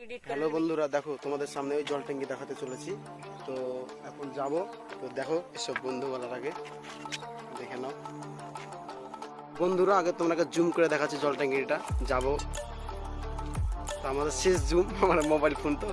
Hello বন্ধুরা দেখো তোমাদের সামনে ওই জল ট্যাঙ্কি দেখাতে চলেছি। তো এখন যাব। তো দেখো এসব বন্ধু বলার আগে দেখে নাও। বন্ধুরা আগে তোমাকে জুম করে দেখাচ্ছি জল ট্যাঙ্কিটা। যাব। তো আমাদের শেষ জুম আমার মোবাইল ফোন তো।